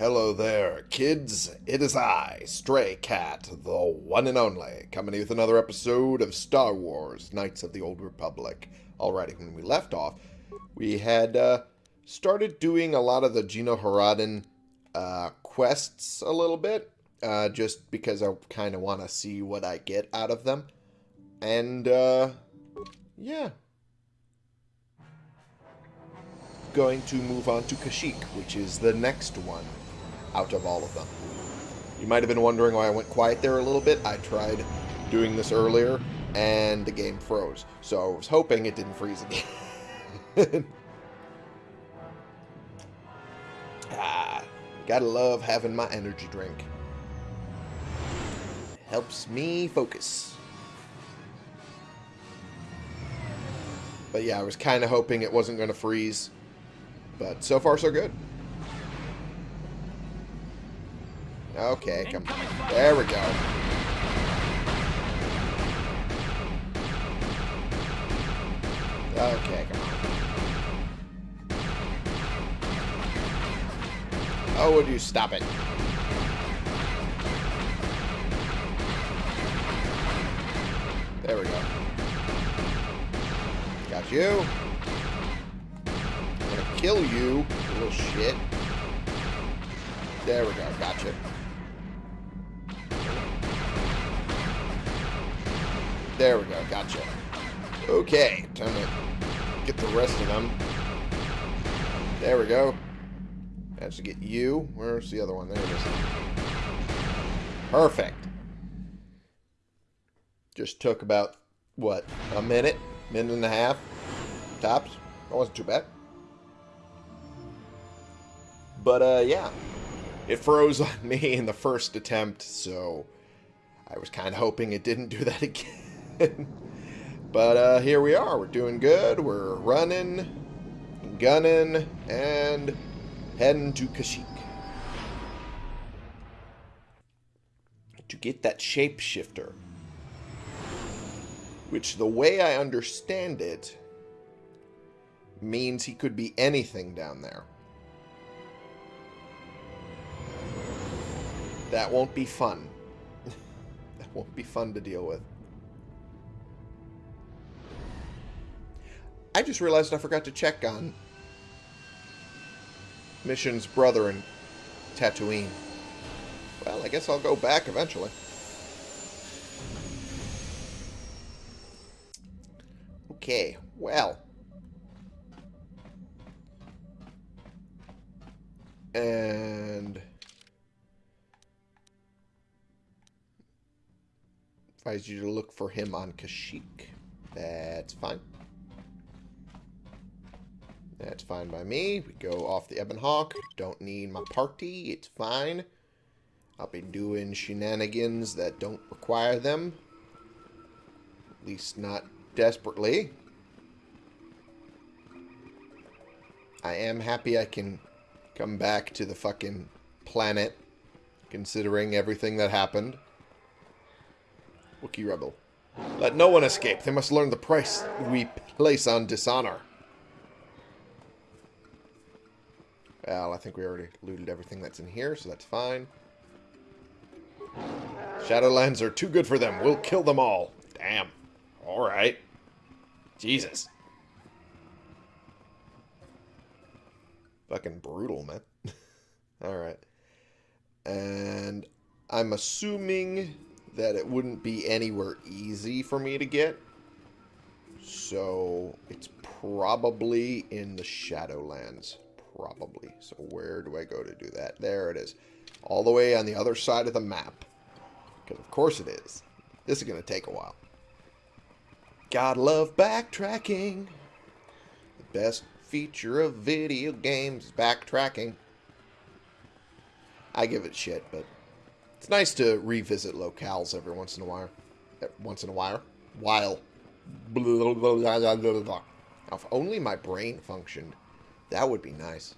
Hello there, kids. It is I, Stray Cat, the one and only, coming with another episode of Star Wars Knights of the Old Republic. Alrighty, when we left off, we had uh, started doing a lot of the GenoHaradan uh, quests a little bit, uh, just because I kind of want to see what I get out of them. And, uh, yeah. Going to move on to Kashyyyk, which is the next one out of all of them. You might have been wondering why I went quiet there a little bit. I tried doing this earlier, and the game froze. So I was hoping it didn't freeze again. ah, gotta love having my energy drink. Helps me focus. But yeah, I was kind of hoping it wasn't going to freeze. But so far, so good. Okay, come. There we go. Okay, come on. Oh, would you stop it? There we go. Got you. I'm gonna kill you little shit. There we go, gotcha. There we go. Gotcha. Okay. Time to get the rest of them. There we go. Managed to get you. Where's the other one? There it is. Perfect. Just took about, what, a minute? Minute and a half? Tops? That wasn't too bad. But, uh, yeah. It froze on me in the first attempt, so I was kind of hoping it didn't do that again. but uh, here we are. We're doing good. We're running, gunning, and heading to Kashyyyk. To get that shapeshifter. Which, the way I understand it, means he could be anything down there. That won't be fun. that won't be fun to deal with. I just realized I forgot to check on Mission's brother in Tatooine. Well, I guess I'll go back eventually. Okay, well. And... Advise you to look for him on Kashyyyk. That's fine. That's fine by me. We go off the Ebon Hawk. Don't need my party. It's fine. I'll be doing shenanigans that don't require them. At least not desperately. I am happy I can come back to the fucking planet, considering everything that happened. Wookiee Rebel. Let no one escape. They must learn the price we place on dishonor. Well, I think we already looted everything that's in here, so that's fine. Shadowlands are too good for them. We'll kill them all. Damn. Alright. Jesus. Fucking brutal, man. Alright. And I'm assuming that it wouldn't be anywhere easy for me to get. So it's probably in the Shadowlands probably. So where do I go to do that? There it is. All the way on the other side of the map. Because of course it is. This is going to take a while. Gotta love backtracking. The best feature of video games is backtracking. I give it shit, but it's nice to revisit locales every once in a while. Eh, once in a while. While. If only my brain functioned. That would be nice.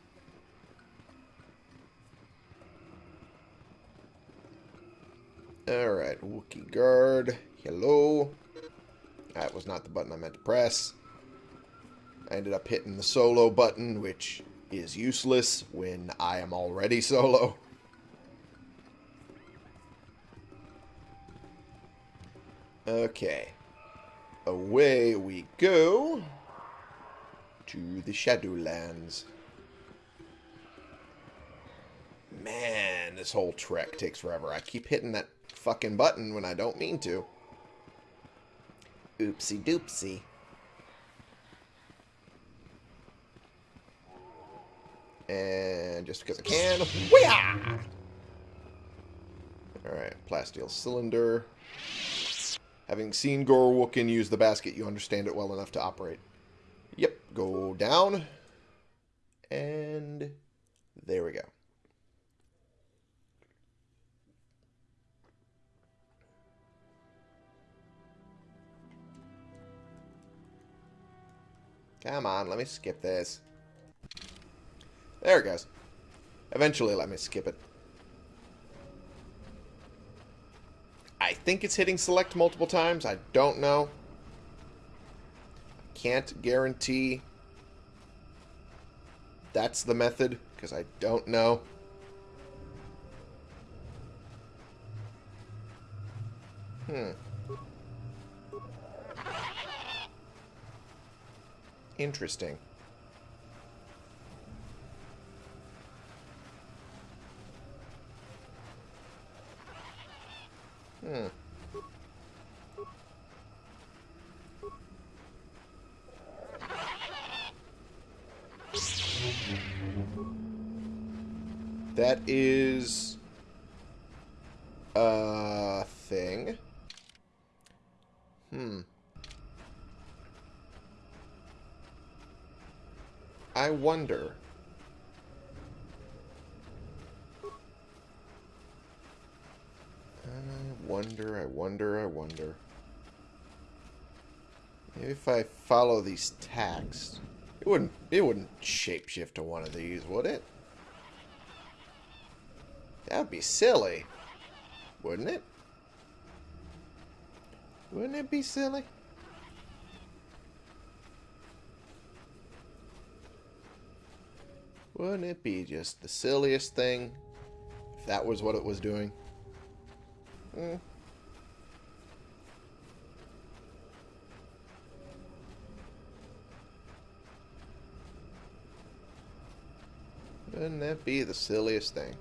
Alright, Wookiee Guard. Hello. That was not the button I meant to press. I ended up hitting the solo button, which is useless when I am already solo. Okay. Away we go to the Shadowlands. Man, this whole trek takes forever. I keep hitting that fucking button when I don't mean to. Oopsie doopsie. And just because I can, Weah! Alright, plasteel cylinder. Having seen Gorwooken use the basket, you understand it well enough to operate. Yep, go down. And there we go. Come on, let me skip this. There it goes. Eventually let me skip it. I think it's hitting select multiple times. I don't know. Can't guarantee that's the method, because I don't know. Hmm. Interesting. Hmm. That is a thing. Hmm. I wonder. I wonder, I wonder, I wonder. Maybe if I follow these tacks, it wouldn't it wouldn't shapeshift to one of these, would it? That would be silly, wouldn't it? Wouldn't it be silly? Wouldn't it be just the silliest thing if that was what it was doing? Hmm. Wouldn't that be the silliest thing?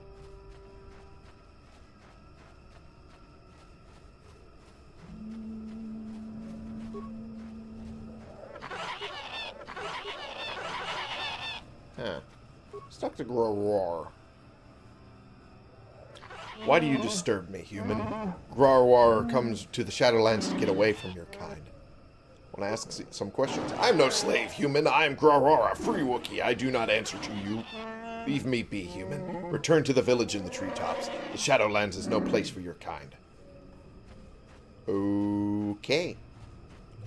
Huh. Stuck to Grarwar. Why do you disturb me, human? Grarwar comes to the Shadowlands to get away from your kind. When I ask some questions, I'm no slave, human. I am Grarwar, a free Wookiee. I do not answer to you. Leave me be, human. Return to the village in the treetops. The Shadowlands is no place for your kind. Okay.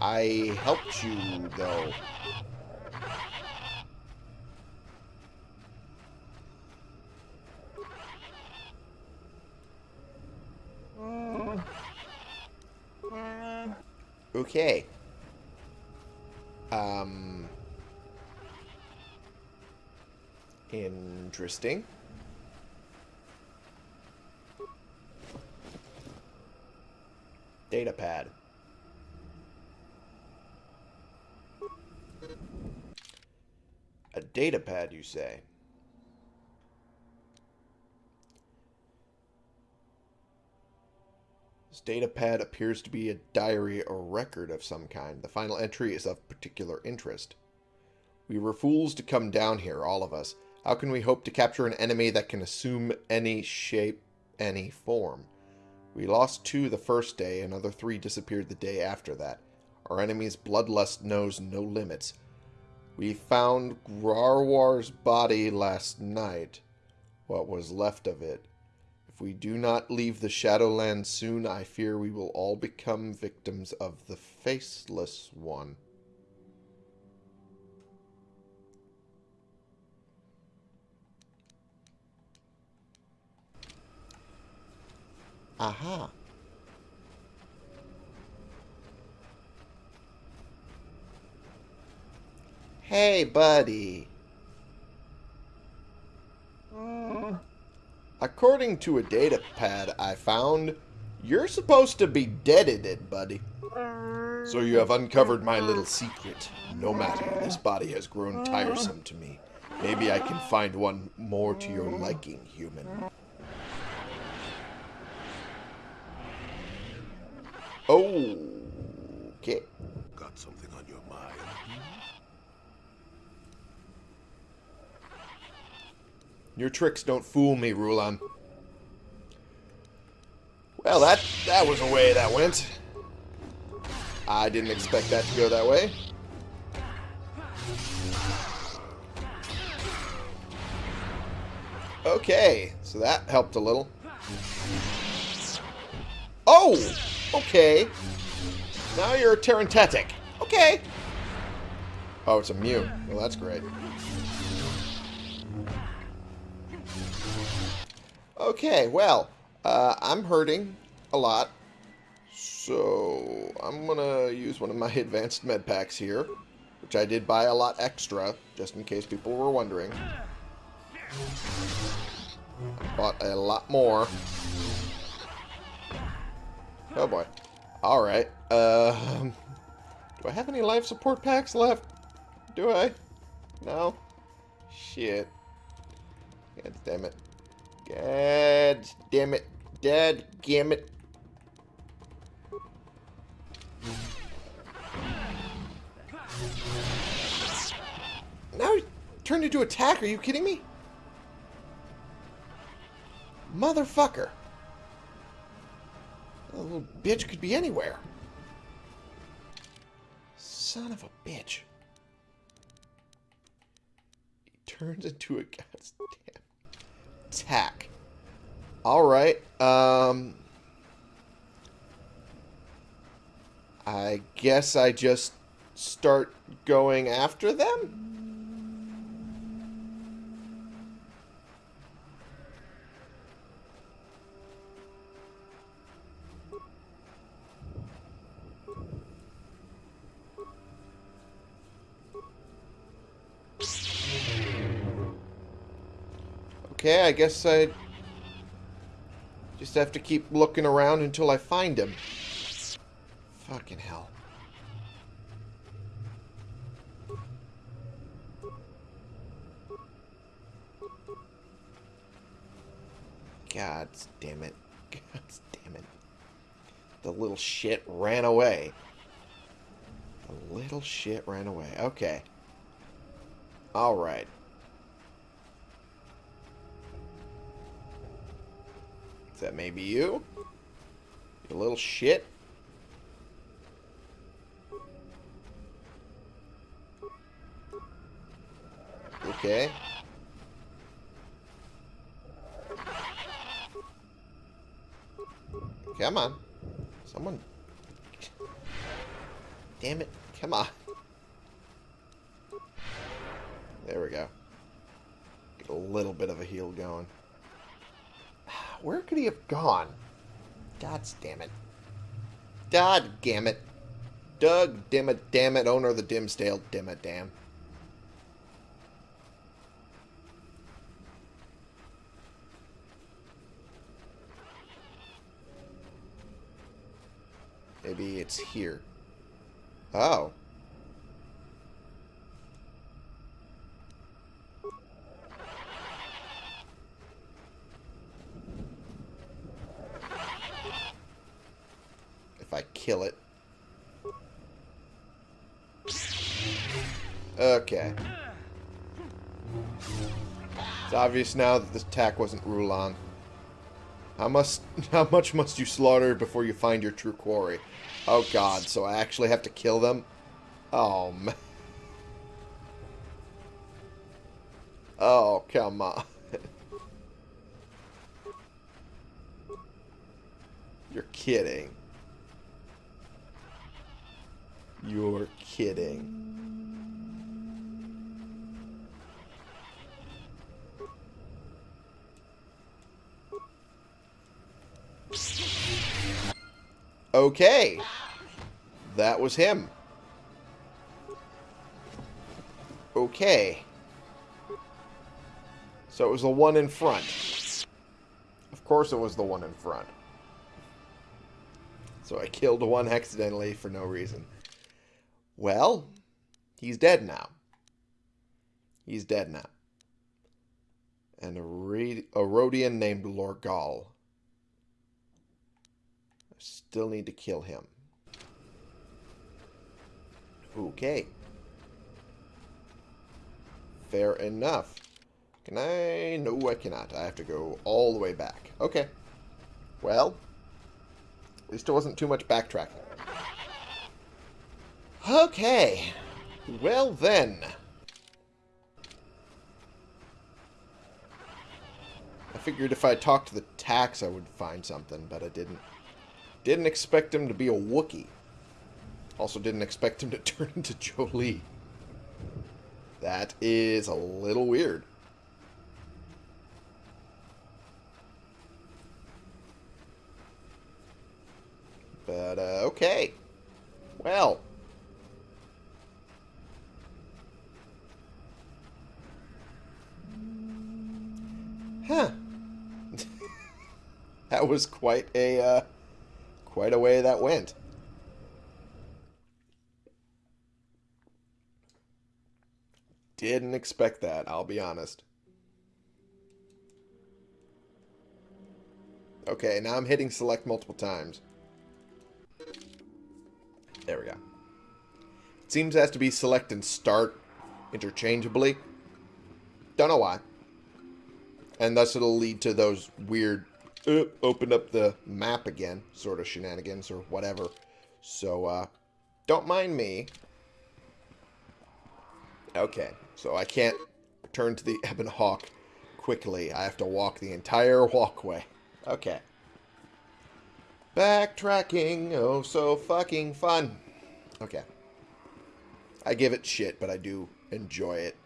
I helped you, though. Okay. Um. Interesting. Data pad. A data pad, you say? This data pad appears to be a diary or record of some kind. The final entry is of particular interest. We were fools to come down here, all of us. How can we hope to capture an enemy that can assume any shape, any form? We lost two the first day, another three disappeared the day after that. Our enemy's bloodlust knows no limits. We found Grarwar's body last night, what was left of it. If we do not leave the Shadowlands soon, I fear we will all become victims of the Faceless One. Aha. Hey, buddy. Uh, according to a data pad I found, you're supposed to be deaded, buddy. So you have uncovered my little secret. No matter, this body has grown tiresome to me. Maybe I can find one more to your liking, human. Oh, okay. Got something on your mind? Mm-hmm. Your tricks don't fool me, Rulan. Well, that that was a way that went. I didn't expect that to go that way. Okay, so that helped a little. Oh! Okay. Now you're a Terentatek. Okay. Oh, it's immune. Well, that's great. Okay, well, uh, I'm hurting a lot. So, I'm going to use one of my advanced med packs here, which I did buy a lot extra, just in case people were wondering. I bought a lot more. Oh boy. Alright. Um, do I have any life support packs left? Do I? No? Shit. God damn it. God damn it. Dad damn it. Now he turned into a tach. Are you kidding me? Motherfucker. That little bitch could be anywhere. Son of a bitch. He turns into a goddamn attack. Alright, um... I guess I just start going after them? Okay, I guess I just have to keep looking around until I find him. Fucking hell. God damn it. God damn it. The little shit ran away. The little shit ran away. Okay. Alright. Is may be you? You little shit? Okay. Come on. Someone. Damn it. Come on. There we go. Get a little bit of a heal going. Where could he have gone? God damn it. God damn it. Doug, damn it, damn it, owner of the Dimmsdale, damn it, damn. Maybe it's here. Oh. If I kill it. Okay. It's obvious now that this attack wasn't Rulan. How must how much must you slaughter before you find your true quarry? Oh god, so I actually have to kill them? Oh man. Oh, come on. You're kidding. You're kidding. Okay. That was him. Okay. So it was the one in front. Of course it was the one in front. So I killed one accidentally for no reason. Well, he's dead now. He's dead now. And a, Rodian named Lorgal. I still need to kill him. Okay. Fair enough. Can I? No, I cannot. I have to go all the way back. Okay. Well, at least it wasn't too much backtracking. Okay. Well then. I figured if I talked to the tachs I would find something, but I didn't. Didn't expect him to be a Wookiee. Also didn't expect him to turn into Jolee. That is a little weird. But, uh, okay. Well. Huh. Was quite a, uh, quite a way that went. Didn't expect that, I'll be honest. Okay, now I'm hitting select multiple times. There we go. It seems it has to be select and start interchangeably. Don't know why. And thus it'll lead to those weird uh, open up the map again sort of shenanigans or whatever. So, uh, don't mind me. Okay, so I can't turn to the Ebon Hawk quickly. I have to walk the entire walkway. Okay. Backtracking, oh so fucking fun. Okay. I give it shit, but I do enjoy it.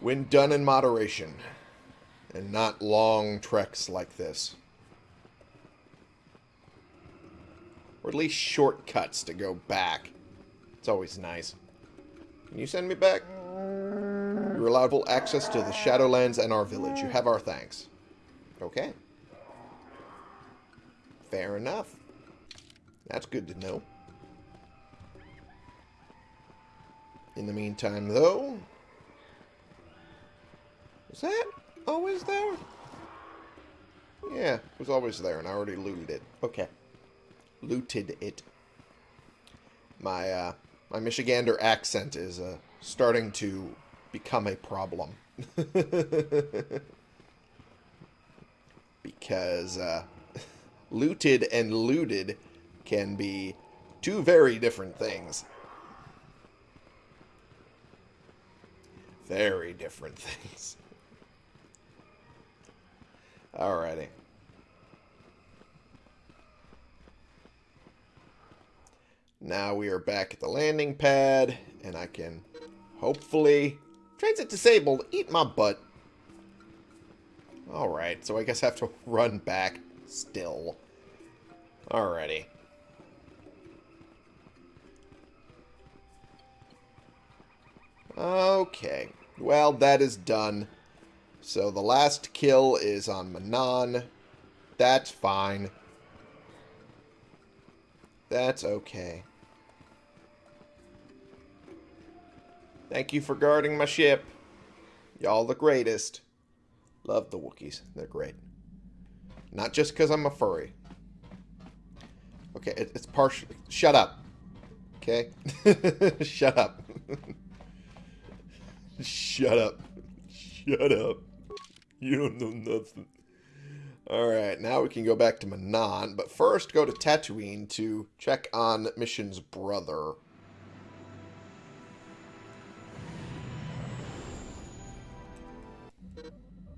When done in moderation. And not long treks like this. Or at least shortcuts to go back. It's always nice. Can you send me back? You're allowed full access to the Shadowlands and our village. You have our thanks. Okay. Fair enough. That's good to know. In the meantime, though... Was that always there? Yeah, it was always there, and I already looted it. Okay. Looted it. My, uh, my Michigander accent is, uh, starting to become a problem. because, uh, looted and looted can be two very different things. Very different things. Alrighty. Now we are back at the landing pad, and I can hopefully... Transit disabled, eat my butt. Alright, so I guess I have to run back still. Alrighty. Okay. Well, that is done. So the last kill is on Manaan. That's fine. That's okay. Thank you for guarding my ship. Y'all the greatest. Love the Wookiees. They're great. Not just because I'm a furry. Okay, it, it's partial. Shut up. Okay? Shut up. Shut up. Shut up. You don't know nothing. Alright, now we can go back to Manaan, but first go to Tatooine to check on Mission's brother.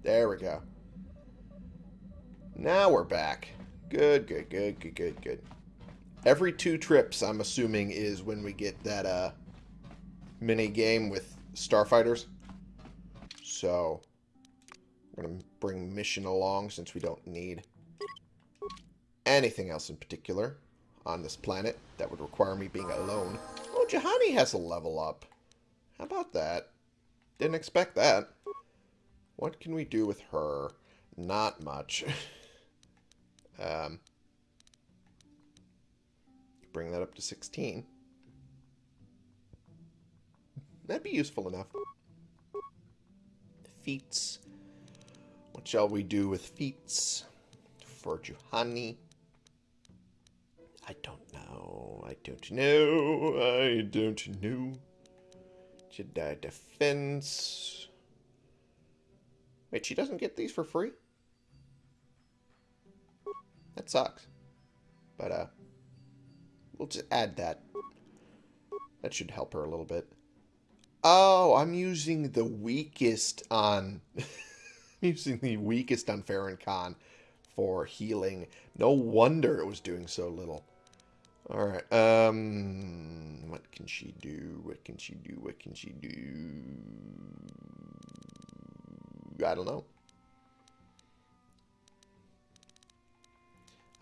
There we go. Now we're back. Good, good, good, good, good, good. Every two trips, I'm assuming, is when we get that uh, mini game with starfighters. So, we're going to bring Mission along since we don't need anything else in particular on this planet that would require me being alone. Oh, Juhani has a level up. How about that? Didn't expect that. What can we do with her? Not much. Um, bring that up to 16. That'd be useful enough. Feats. What shall we do with feats? For Juhani. I don't know. I don't know. I don't know. Jedi defense. Wait, she doesn't get these for free? That sucks. But, uh, we'll just add that. That should help her a little bit. Oh, I'm using the weakest on... using the weakest on Farron Khan for healing. No wonder it was doing so little. Alright, um... What can she do? What can she do? What can she do? I don't know.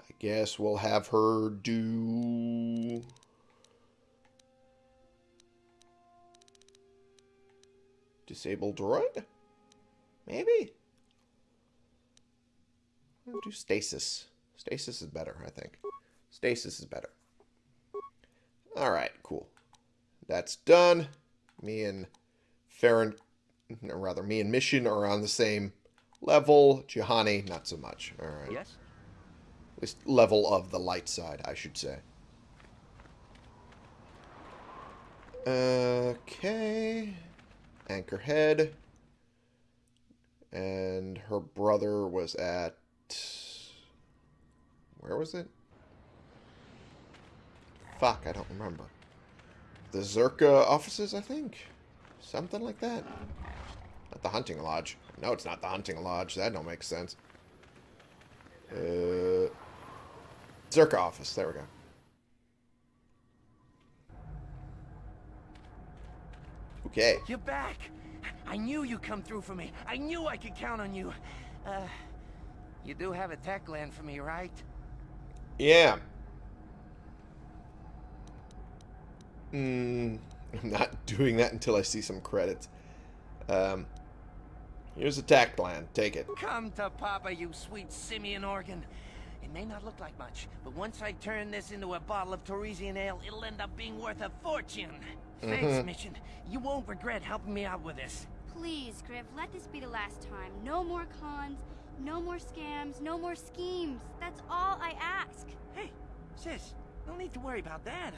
I guess we'll have her do... Disable droid? Maybe? I'll do stasis. Stasis is better, I think. Stasis is better. Alright, cool. That's done. Me and Farron, or rather, me and Mission are on the same level. Juhani, not so much. Alright. Yes? At least level of the light side, I should say. Okay. Anchorhead. And her brother was at... Where was it? Fuck, I don't remember. The Czerka offices, I think? Something like that. Not the hunting lodge. No, it's not the hunting lodge. That don't make sense. Uh, Czerka office. There we go. Okay. You're back! I knew you'd come through for me. I knew I could count on you. Uh, you do have a tach gland for me, right? Yeah. Hmm. I'm not doing that until I see some credits. Um, here's a tach gland. Take it. Come to Papa, you sweet simian organ. It may not look like much, but once I turn this into a bottle of Tarisian ale, it'll end up being worth a fortune. Thanks, Mission. You won't regret helping me out with this. Please, Griff, let this be the last time. No more cons, no more scams, no more schemes. That's all I ask. Hey, sis, no need to worry about that.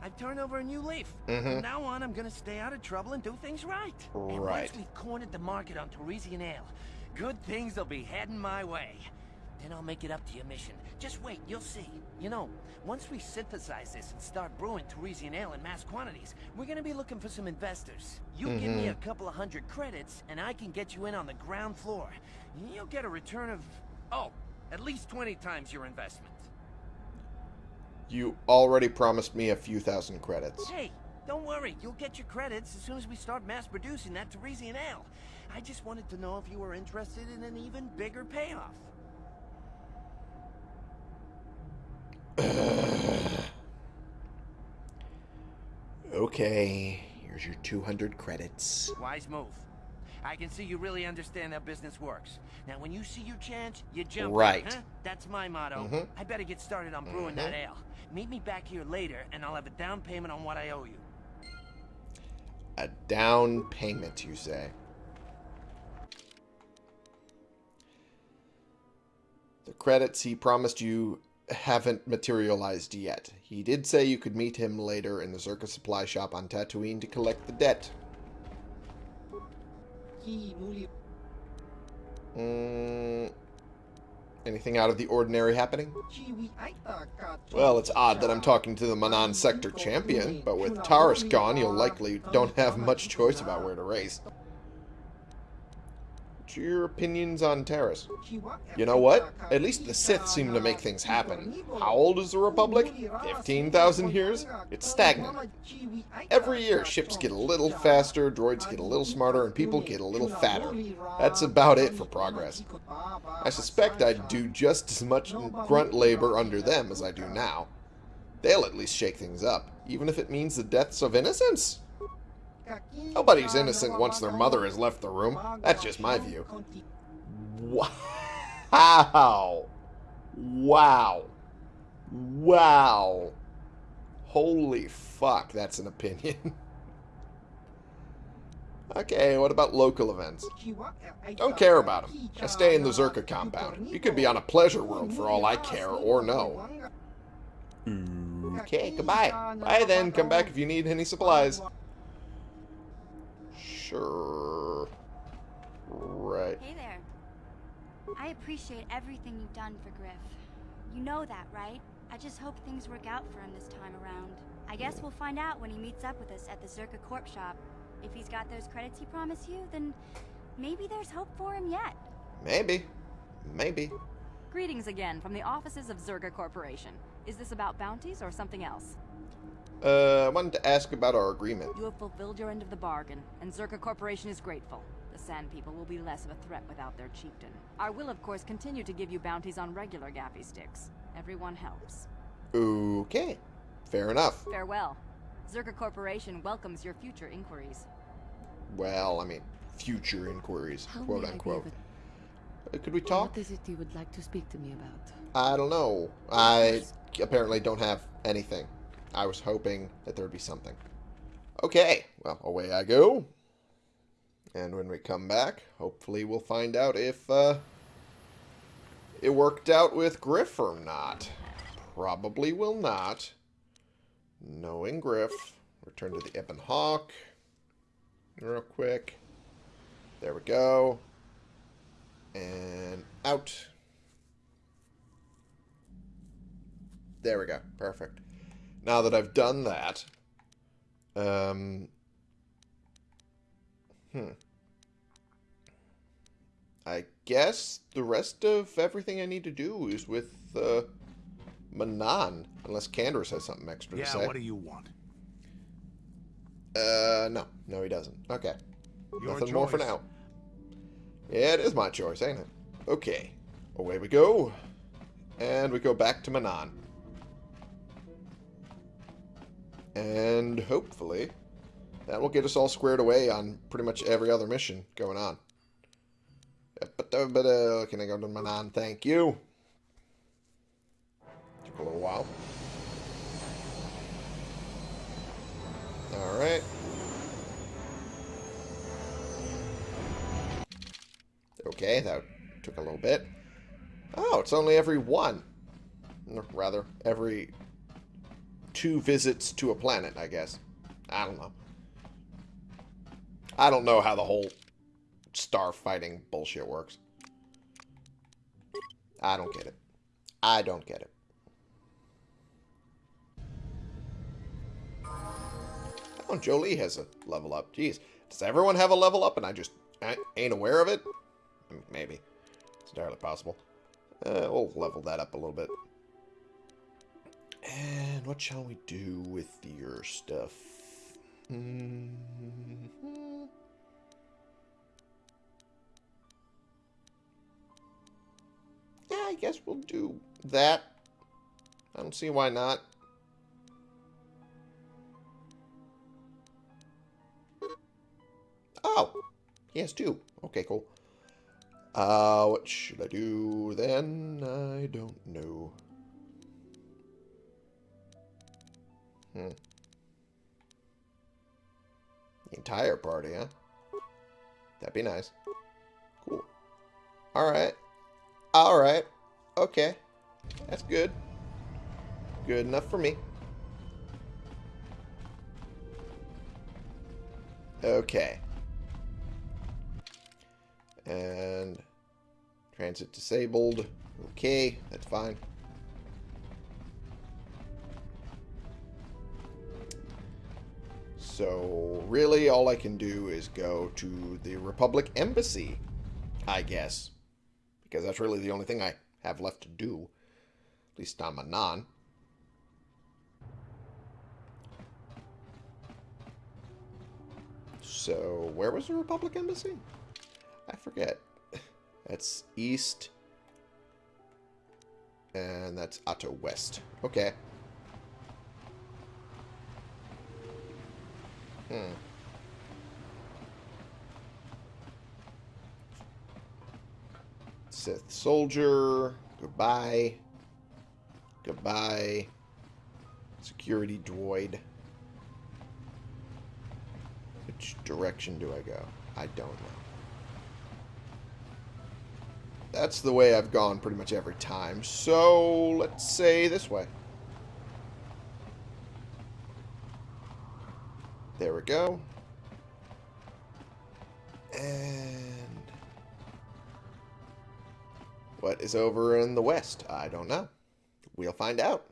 I've turned over a new leaf. Mhm. From now on, I'm gonna stay out of trouble and do things right. And Right. once we've cornered the market on Tarisian ale, good things will be heading my way. Then I'll make it up to your mission. Just wait, you'll see. You know, once we synthesize this and start brewing Tarisian ale in mass quantities, we're gonna be looking for some investors. You give me a mm-hmm. couple of hundred credits, and I can get you in on the ground floor. You'll get a return of, oh, at least 20 times your investment. You already promised me a few thousand credits. Hey, don't worry. You'll get your credits as soon as we start mass producing that Tarisian ale. I just wanted to know if you were interested in an even bigger payoff. Okay, here's your 200 credits. Wise move. I can see you really understand how business works. Now, when you see your chance, you jump. Right. Huh? That's my motto. Mhm. I better get started on brewing that ale. Meet me back here later, and I'll have a down payment on what I owe you. A down payment, you say. The credits he promised you haven't materialized yet. He did say you could meet him later in the Czerka supply shop on Tatooine to collect the debt. Mm, anything out of the ordinary happening? Well, it's odd that I'm talking to the Manaan Sector champion, but with Taris gone, you'll likely don't have much choice about where to race. Your opinions on Taris? You know what? At least the Sith seem to make things happen. How old is the Republic? 15,000 years? It's stagnant. Every year, ships get a little faster, droids get a little smarter, and people get a little fatter. That's about it for progress. I suspect I'd do just as much grunt labor under them as I do now. They'll at least shake things up, even if it means the deaths of innocents. Nobody's innocent once their mother has left the room. That's just my view. Wow. Wow. Wow. Holy fuck, that's an opinion. okay, what about local events? Don't care about them. I stay in the Czerka compound. You could be on a pleasure world for all I care, or no. Okay, goodbye. Bye then, come back if you need any supplies. Sure. Right. Hey there. I appreciate everything you've done for Griff. You know that, right? I just hope things work out for him this time around. I guess we'll find out when he meets up with us at the Czerka Corp shop. If he's got those credits he promised you, then maybe there's hope for him yet. Maybe. Maybe. Greetings again from the offices of Czerka Corporation. Is this about bounties or something else? Uh, I wanted to ask about our agreement. You have fulfilled your end of the bargain, and Czerka Corporation is grateful. The Sand People will be less of a threat without their chieftain. I will, of course, continue to give you bounties on regular Gaffi sticks. Everyone helps. Okay. Fair enough. Farewell. Czerka Corporation welcomes your future inquiries. Well, I mean, future inquiries, How quote may I be unquote. Uh, Could we talk? What is it you would like to speak to me about? I don't know. I apparently don't have anything. I was hoping that there would be something. Okay, well, away I go. And when we come back, hopefully we'll find out if uh, it worked out with Griff or not. Probably will not. Knowing Griff. Return to the Ebon Hawk. Real quick. There we go. And out. There we go. Perfect. Now that I've done that, um, hmm. I guess the rest of everything I need to do is with uh, Manaan, unless Canderous has something extra Yeah, to say. Yeah, what do you want? Uh, no. No, he doesn't. Okay. Your Nothing more for now. Yeah, it is my choice, ain't it? Okay. Away we go. And we go back to Manaan. And hopefully, that will get us all squared away on pretty much every other mission going on. Can I go to Manaan? Thank you. Took a little while. Alright. Okay, that took a little bit. Oh, it's only every one. Rather, every two visits to a planet, I guess. I don't know. I don't know how the whole star fighting bullshit works. I don't get it. I don't get it. Oh, Jolee has a level up. Jeez. Does everyone have a level up and I just I ain't aware of it? Maybe. It's entirely possible. Uh, we'll level that up a little bit. And what shall we do with your stuff? Mm -hmm. Yeah, I guess we'll do that. I don't see why not. Oh, he has two. Okay, cool. Uh, what should I do then? I don't know. Hmm. The entire party, huh? That'd be nice. Cool. Alright. Alright. Okay. That's good. Good enough for me. Okay. And transit disabled. Okay, that's fine. So, really, all I can do is go to the Republic Embassy, I guess. Because that's really the only thing I have left to do. At least on Manaan. So, where was the Republic Embassy? I forget. That's east. And that's Otto West. Okay. Hmm. Sith soldier. Goodbye. Goodbye. Security droid. Which direction do I go? I don't know. That's the way I've gone pretty much every time. So, let's say this way. There we go. And... What is over in the west? I don't know. We'll find out.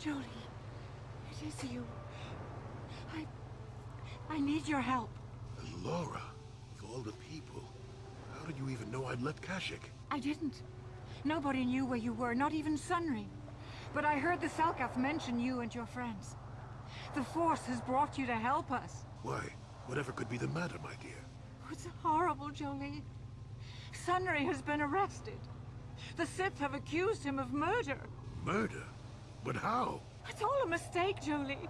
Jolee, it is you. I... I need your help. Laura, of all the people, how did you even know I'd left Kashyyyk? I didn't. Nobody knew where you were, not even Sunry. But I heard the Selkath mention you and your friends. The Force has brought you to help us. Why? Whatever could be the matter, my dear? It's horrible, Jolee. Sunry has been arrested. The Sith have accused him of murder. Murder? But how? It's all a mistake, Jolee.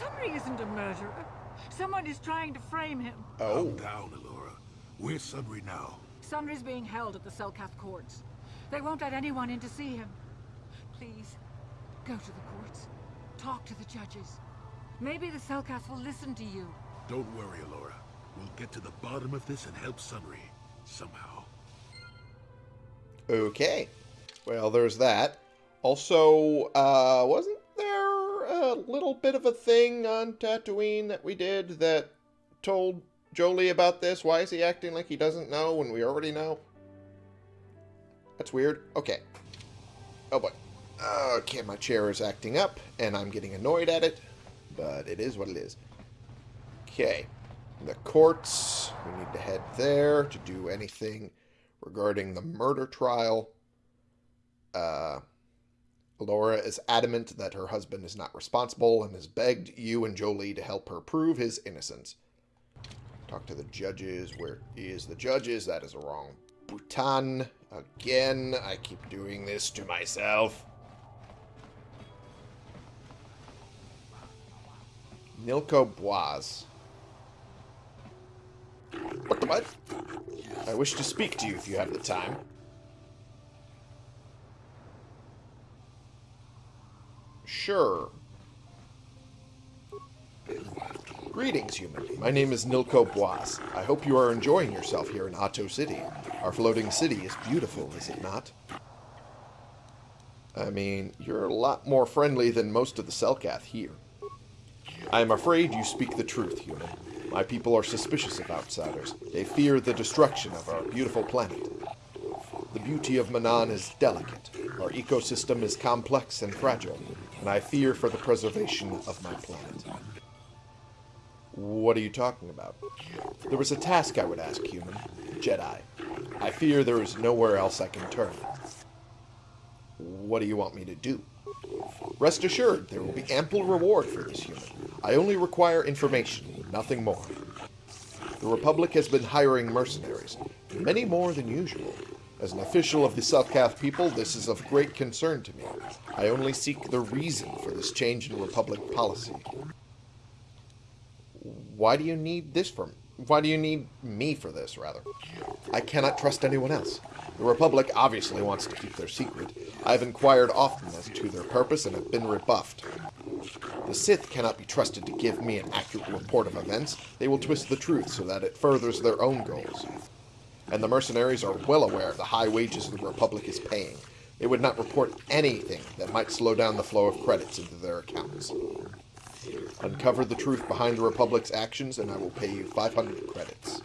Sunry isn't a murderer. Someone is trying to frame him. Oh. Calm down, Alora. Where's Sunry now? Sunry's being held at the Selkath courts. They won't let anyone in to see him. Please, go to the courts. Talk to the judges. Maybe the Selkath will listen to you. Don't worry, Alora. We'll get to the bottom of this and help Sunry. Somehow. Okay. Well, there's that. Also, uh, wasn't there a little bit of a thing on Tatooine that we did that told Jolee about this? Why is he acting like he doesn't know when we already know? That's weird. Okay. Oh boy. Okay, my chair is acting up, and I'm getting annoyed at it, but it is what it is. Okay. The courts. We need to head there to do anything regarding the murder trial. Uh, Laura is adamant that her husband is not responsible and has begged you and Jolee to help her prove his innocence. Talk to the judges. Where is the judges? That is a wrong Bhutan. Again, I keep doing this to myself. Nilko Bwaas. What the what? I wish to speak to you if you have the time. Sure. Greetings, human. My name is Nilko Bwaas. I hope you are enjoying yourself here in Ahto City. Our floating city is beautiful, is it not? I mean, you're a lot more friendly than most of the Selkath here. I am afraid you speak the truth, human. My people are suspicious of outsiders. They fear the destruction of our beautiful planet. The beauty of Manaan is delicate. Our ecosystem is complex and fragile, and I fear for the preservation of my planet. What are you talking about? There was a task I would ask, human. Jedi. I fear there is nowhere else I can turn. What do you want me to do? Rest assured, there will be ample reward for this human. I only require information, nothing more. The Republic has been hiring mercenaries, many more than usual. As an official of the Selkath people, this is of great concern to me. I only seek the reason for this change in Republic policy. Why do you need this from? Why do you need me for this, rather? I cannot trust anyone else. The Republic obviously wants to keep their secret. I have inquired often as to their purpose and have been rebuffed. The Sith cannot be trusted to give me an accurate report of events. They will twist the truth so that it furthers their own goals. And the mercenaries are well aware of the high wages the Republic is paying. They would not report anything that might slow down the flow of credits into their accounts. Uncover the truth behind the Republic's actions, and I will pay you 500 credits.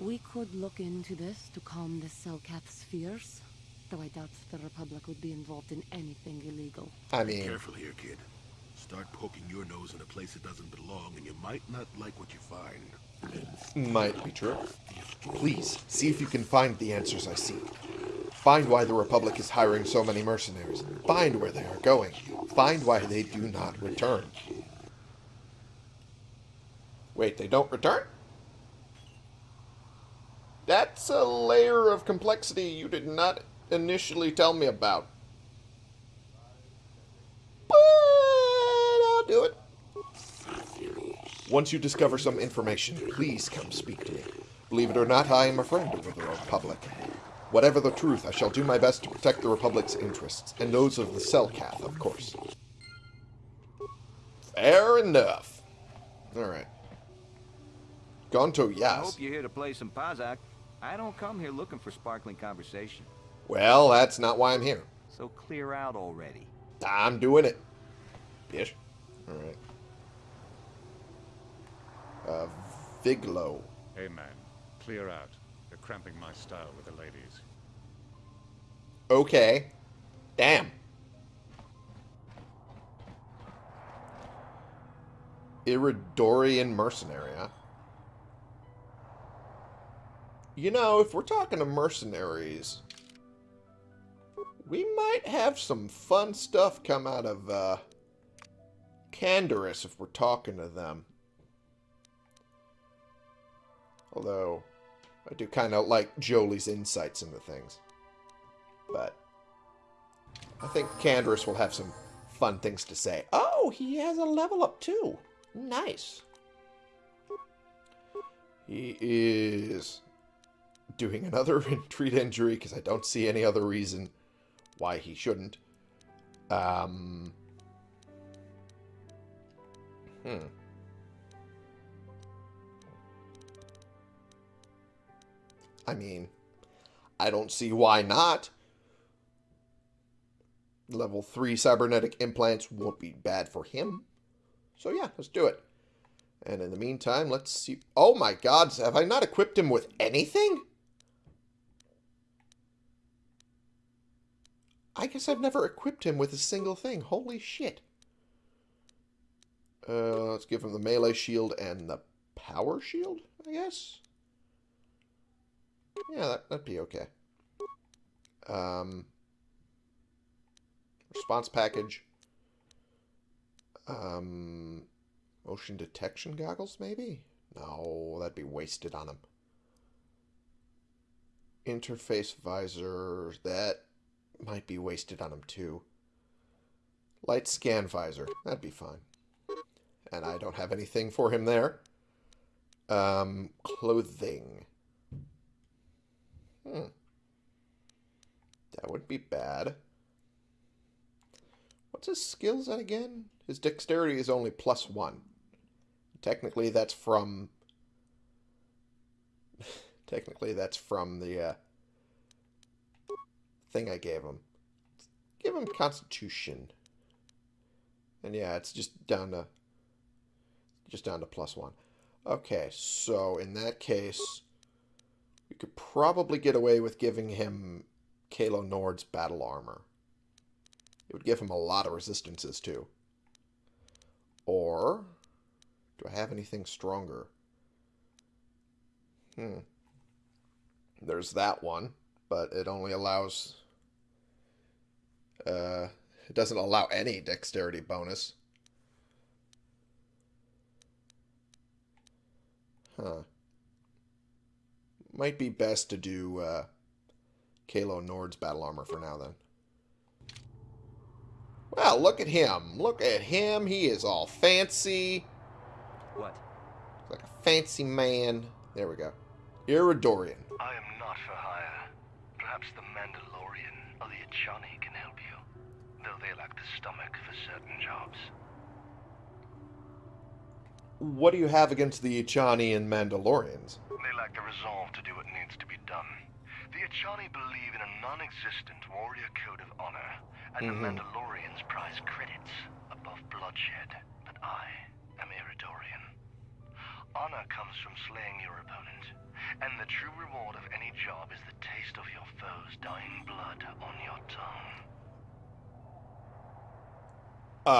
We could look into this to calm the Selkath's fears, though I doubt the Republic would be involved in anything illegal. I mean, Careful here, kid. Start poking your nose in a place it doesn't belong, and you might not like what you find. might be true. Please, see if you can find the answers I seek. Find why the Republic is hiring so many mercenaries. Find where they are going. Find why they do not return. Wait, they don't return? That's a layer of complexity you did not initially tell me about. But I'll do it. Once you discover some information, please come speak to me. Believe it or not, I am a friend of the Republic. Whatever the truth, I shall do my best to protect the Republic's interests, and those of the Selkath, of course. Fair enough. Alright. Gonto I hope you're here to play some Pazaak. I don't come here looking for sparkling conversation. Well, that's not why I'm here. So clear out already. I'm doing it. Bitch. Alright. Uh, Viglo. Hey man, clear out. You're cramping my style with the ladies. Okay. Damn. Iridorian mercenary, huh? You know, if we're talking to mercenaries, we might have some fun stuff come out of, uh, if we're talking to them. Although, I do kind of like Jolee's insights into things. But, I think Canderous will have some fun things to say. Oh, he has a level up too. Nice. He is doing another treat injury because I don't see any other reason why he shouldn't. Um. Hmm. I mean, I don't see why not. Level 3 cybernetic implants won't be bad for him. So yeah, let's do it. And in the meantime, let's see. Oh my god, have I not equipped him with anything? I guess I've never equipped him with a single thing. Holy shit. Uh, let's give him the melee shield and the power shield, I guess. Yeah, that, that'd be okay. Um, response package. Um, motion detection goggles, maybe? No, that'd be wasted on him. Interface visor, that might be wasted on him too. Light scan visor, that'd be fine. And I don't have anything for him there. Um, clothing. Hmm. That would be bad. What's his skills at again? His dexterity is only plus one. Technically, that's from... Technically, that's from the uh, thing I gave him. Give him Constitution. And yeah, it's just down to... Just down to plus one. Okay, so in that case, we could probably get away with giving him Kalo Nord's battle armor. It would give him a lot of resistances, too. Or, do I have anything stronger? Hmm. There's that one, but it only allows... Uh, it doesn't allow any dexterity bonus. Huh. Might be best to do uh, Kalo Nord's battle armor for now, then. Well, look at him. Look at him. He is all fancy. What? Like a fancy man. There we go. Iridorian. I am not for hire. Perhaps the Mandalorian or the Echani can help you, though they lack the stomach for certain jobs. What do you have against the Echani and Mandalorians? They lack the resolve to do what needs to be done. The Echani believe in a non-existent warrior code of honor, and the mm-hmm. Mandalorians prize credits above bloodshed. But I am Iridorian. Honor comes from slaying your opponent, and the true reward of any job is the taste of your foe's dying blood on your tongue. Uh,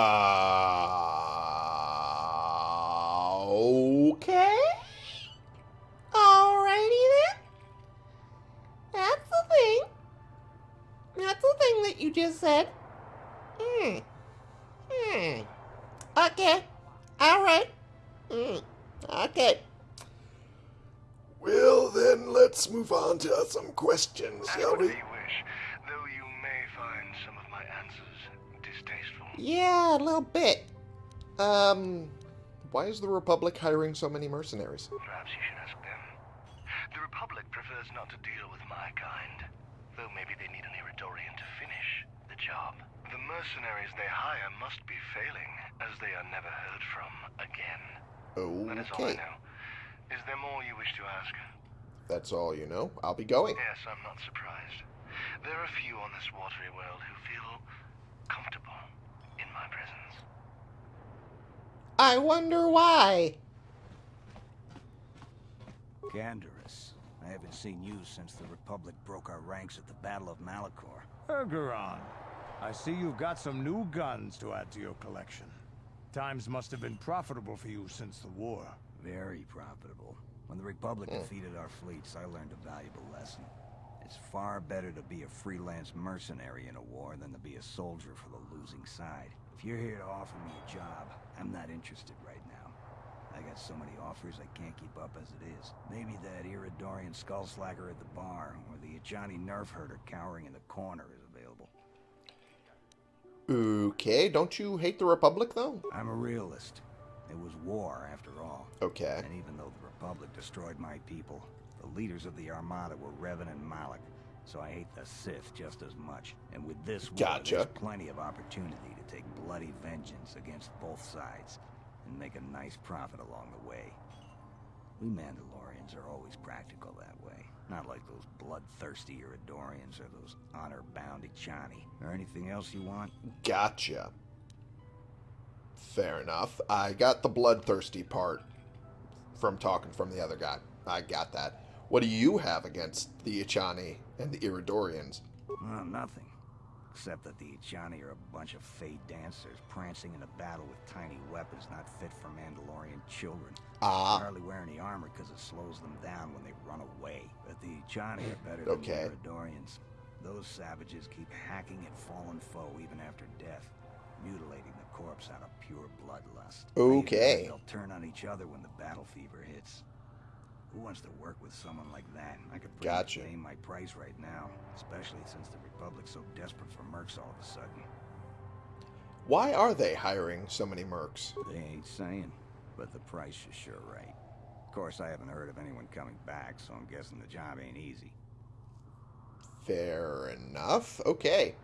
okay. Alrighty then. That's the thing. That's the thing that you just said. Hmm. Hmm. Okay. Alright. Hmm. Okay. Well, then, let's move on to some questions, shall we? Yeah, a little bit. Um, Why is the Republic hiring so many mercenaries? Perhaps you should ask them. The Republic prefers not to deal with my kind, though maybe they need an Iridorian to finish the job. The mercenaries they hire must be failing, as they are never heard from again. That is all I Okay. know. Is there more you wish to ask? That's all you know. I'll be going. Yes, I'm not surprised. There are few on this watery world who feel comfortable in my presence. I wonder why. Canderous, I haven't seen you since the Republic broke our ranks at the Battle of Malachor. Ergeron, I see you've got some new guns to add to your collection. Times must have been profitable for you since the war. Very profitable. When the Republic hmm. defeated our fleets, I learned a valuable lesson. It's far better to be a freelance mercenary in a war than to be a soldier for the losing side. If you're here to offer me a job, I'm not interested right now. I got so many offers I can't keep up as it is. Maybe that Iridorian skullslacker at the bar, or the Johnny nerf herder cowering in the corner is available. Okay, don't you hate the Republic, though? I'm a realist. It was war, after all. Okay. And even though the Republic destroyed my people, the leaders of the Armada were Revan and Malak, so I hate the Sith just as much. And with this war, Gotcha. there's plenty of opportunity to take bloody vengeance against both sides and make a nice profit along the way. We Mandalorians are always practical that way. Not like those bloodthirsty Iridorians or those honor-bound Echani. Or anything else you want? Gotcha. Fair enough. I got the bloodthirsty part from talking from the other guy. I got that. What do you have against the Echani and the Iridorians? Well, nothing. Except that the Echani are a bunch of fey dancers prancing in a battle with tiny weapons not fit for Mandalorian children. Ah. They hardly wear any armor because it slows them down when they run away. But the Echani are better than Okay. the Iridorians. Those savages keep hacking at fallen foe even after death, mutilating the corpse out of pure bloodlust. Okay. They'll turn on each other when the battle fever hits. Who wants to work with someone like that? I could pretty much Gotcha. name my price right now, especially since the Republic's so desperate for mercs all of a sudden. Why are they hiring so many mercs? They ain't saying, but the price is sure right. Of course, I haven't heard of anyone coming back, so I'm guessing the job ain't easy. Fair enough. Okay.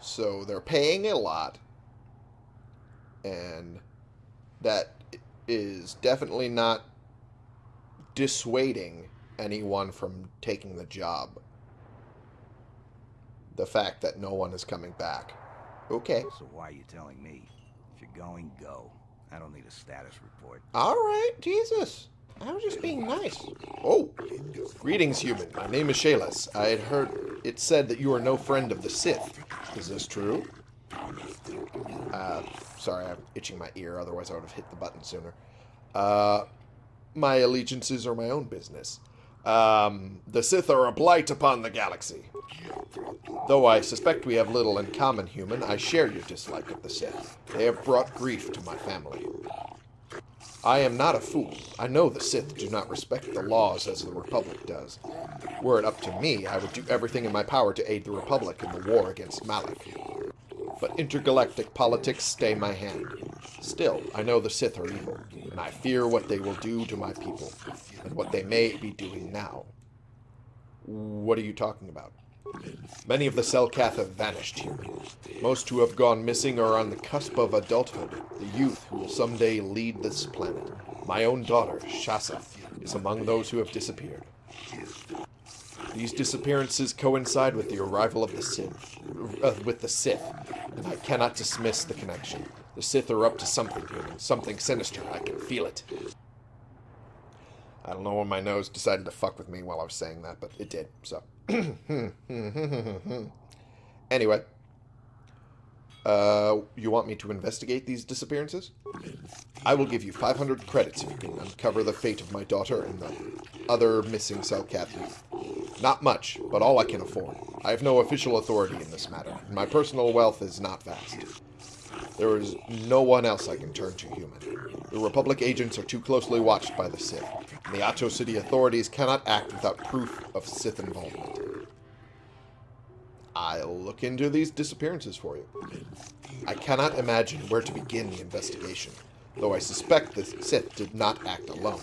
So they're paying a lot. And that is definitely not dissuading anyone from taking the job. The fact that no one is coming back. Okay. So why are you telling me? If you're going, go. I don't need a status report. All right, Jesus. I was just being nice. Oh, greetings, human. My name is Shaelas. I had heard it said that you are no friend of the Sith. Is this true? Uh, sorry, I'm itching my ear. Otherwise, I would have hit the button sooner. Uh, my allegiances are my own business. Um, the Sith are a blight upon the galaxy. Though I suspect we have little in common, human, I share your dislike of the Sith. They have brought grief to my family. I am not a fool. I know the Sith do not respect the laws as the Republic does. Were it up to me, I would do everything in my power to aid the Republic in the war against Malak. But intergalactic politics stay my hand. Still, I know the Sith are evil, and I fear what they will do to my people, and what they may be doing now. What are you talking about? Many of the Selkath have vanished here. Most who have gone missing are on the cusp of adulthood, the youth who will someday lead this planet. My own daughter, Shasa, is among those who have disappeared. These disappearances coincide with the arrival of the Sith, uh, with the Sith, and I cannot dismiss the connection. The Sith are up to something human, something sinister. I can feel it. I don't know when my nose decided to fuck with me while I was saying that, but it did. So, anyway, uh, you want me to investigate these disappearances? I will give you 500 credits if you can uncover the fate of my daughter and the other missing Selkath youth. Not much, but all I can afford. I have no official authority in this matter, and my personal wealth is not vast. There is no one else I can turn to, human. The Republic agents are too closely watched by the Sith, and the Ahto City authorities cannot act without proof of Sith involvement. I'll look into these disappearances for you. I cannot imagine where to begin the investigation. though I suspect the Sith did not act alone.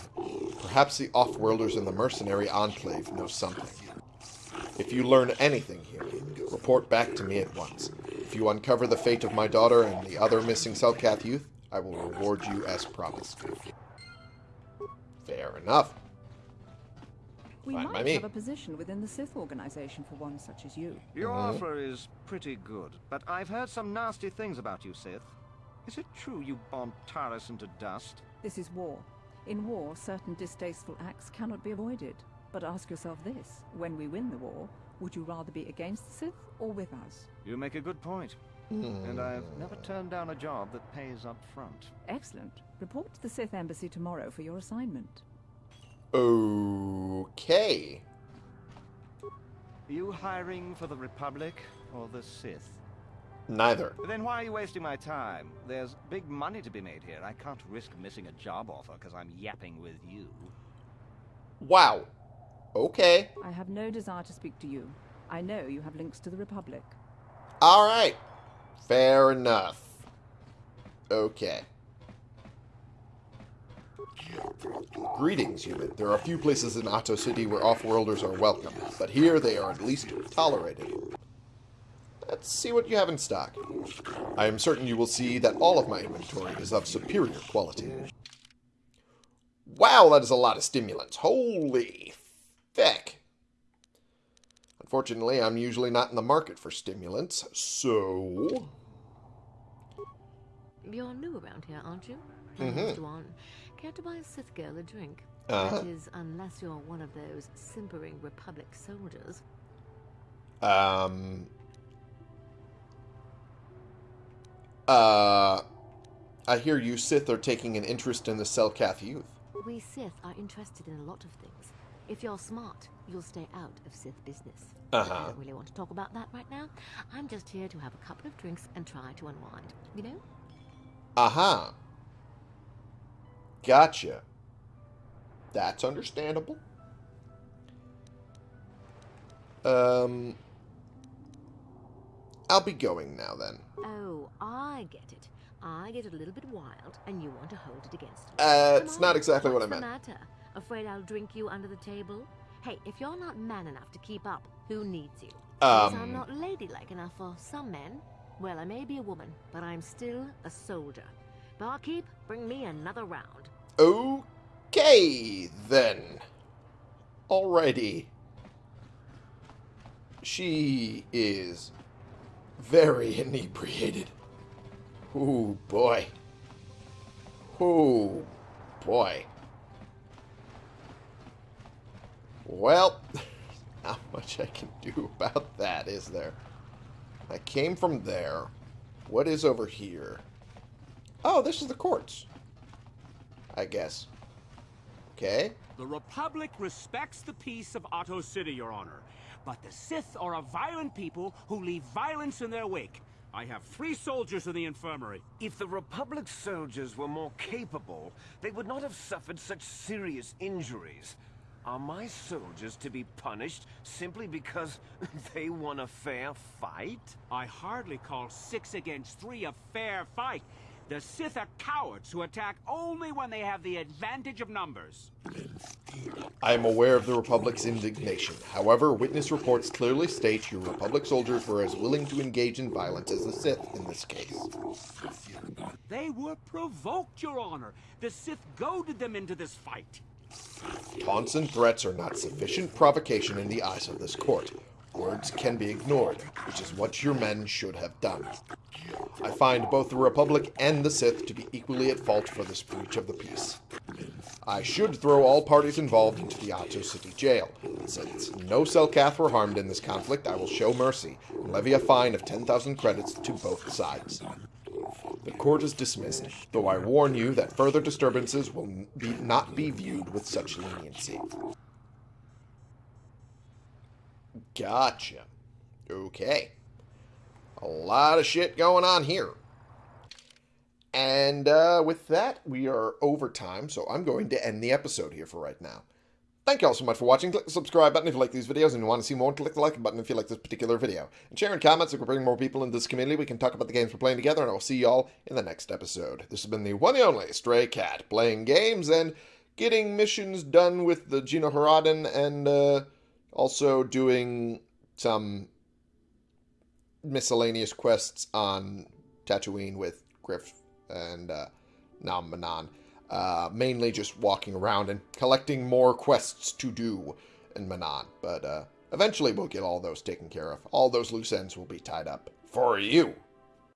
Perhaps the Offworlders in the mercenary enclave know something. If you learn anything here, report back to me at once. If you uncover the fate of my daughter and the other missing Selkath youth, I will reward you as promised. Fair enough. We Fine by might me. have a position within the Sith organization for one such as you. Your Mhm. offer is pretty good, but I've heard some nasty things about you, Sith. Is it true you bombed Taris into dust? This is war. In war, certain distasteful acts cannot be avoided. But ask yourself this when we win the war, would you rather be against the Sith or with us? You make a good point. And I've never turned down a job that pays up front. Excellent. Report to the Sith Embassy tomorrow for your assignment. Okay. Are You hiring for the Republic or the Sith? Neither. Then why are you wasting my time? There's big money to be made here. I can't risk missing a job offer because I'm yapping with you. Wow. Okay. I have no desire to speak to you. I know you have links to the Republic. Alright. Fair enough. Okay. Greetings, human. There are a few places in Ahto City where off-worlders are welcome, but here they are at least tolerated. Let's see what you have in stock. I am certain you will see that all of my inventory is of superior quality. Wow, that is a lot of stimulants. Holy feck. Unfortunately, I'm usually not in the market for stimulants, so... You're new around here, aren't you? Mhm. Care to buy a Sith girl a drink? Uh-huh. That is, unless you're one of those simpering Republic soldiers. Um... Uh... I hear you Sith are taking an interest in the Selkath youth. We Sith are interested in a lot of things. If you're smart, you'll stay out of Sith business. Uh-huh. I don't really want to talk about that right now. I'm just here to have a couple of drinks and try to unwind. You know? Aha. Gotcha. That's understandable. Um... I'll be going now, then. Oh, I get it. I get a little bit wild, and you want to hold it against me. Uh, it's not exactly what I meant. what's the matter? Afraid I'll drink you under the table? Hey, if you're not man enough to keep up, who needs you? Because Um. I'm not ladylike enough for some men. Well, I may be a woman, but I'm still a soldier. Barkeep, bring me another round. Okay, then. Alrighty. She is very inebriated. Oh boy. Oh boy. Well, not much I can do about that, is there? I came from there. What is over here? Oh, this is the courts. I guess. Okay. The Republic respects the peace of Ahto City, Your Honor. But the Sith are a violent people who leave violence in their wake. I have three soldiers in the infirmary. If the Republic soldiers were more capable, they would not have suffered such serious injuries. Are my soldiers to be punished simply because they won a fair fight? I hardly call six against three a fair fight. The Sith are cowards who attack only when they have the advantage of numbers. I am aware of the Republic's indignation. However, witness reports clearly state your Republic soldiers were as willing to engage in violence as the Sith in this case. They were provoked, Your Honor. The Sith goaded them into this fight. Taunts and threats are not sufficient provocation in the eyes of this court. Words can be ignored, which is what your men should have done. I find both the Republic and the Sith to be equally at fault for this breach of the peace. I should throw all parties involved into the Ahto City jail. Since no Selkath were harmed in this conflict, I will show mercy and levy a fine of 10,000 credits to both sides. The court is dismissed, though I warn you that further disturbances will be, not be viewed with such leniency. Gotcha. Okay. A lot of shit going on here. And uh, with that, we are over time, so I'm going to end the episode here for right now. Thank you all so much for watching. Click the subscribe button if you like these videos and you want to see more. Click the like button if you like this particular video. And share in comments so we bring more people into this community. We can talk about the games we're playing together, and I will see y'all in the next episode. This has been the one and only Stray Cat, playing games and getting missions done with the GenoHaradan and uh, also doing some miscellaneous quests on Tatooine with Griff and uh, Nam Manaan. Uh, mainly just walking around and collecting more quests to do in Manaan. But uh, eventually we'll get all those taken care of. All those loose ends will be tied up for you.